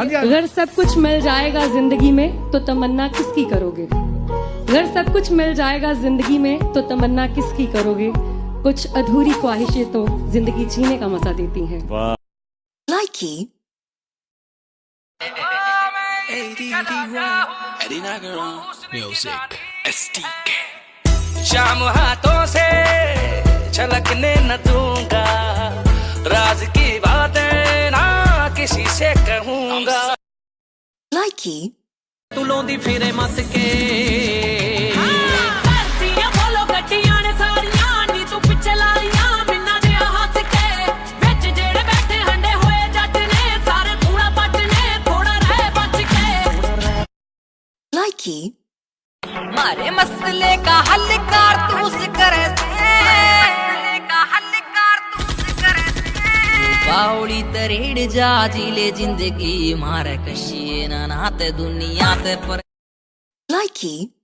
हाँ जी हाँ अगर सब कुछ मिल जाएगा ज़िंदगी में तो तमन्ना किसकी करोगे? अगर सब कुछ मिल जाएगा ज़िंदगी में तो तमन्ना किसकी करोगे? कुछ अधूरी ख्वाहिशें तो ज़िंदगी जीने का मज़ा देती हैं। Likey. शाम हाथों से छलकने न दूँगा राज की ਨੇ ਥੋੜਾ ਰਹਿ ਬਚ ਕੇ Likey. मारे मसले का हल कारतूस करे बावड़ी तरेड़ जा ज़िले ज़िंदगी मारे कशिए ना नाते दुनिया ते पर Likey.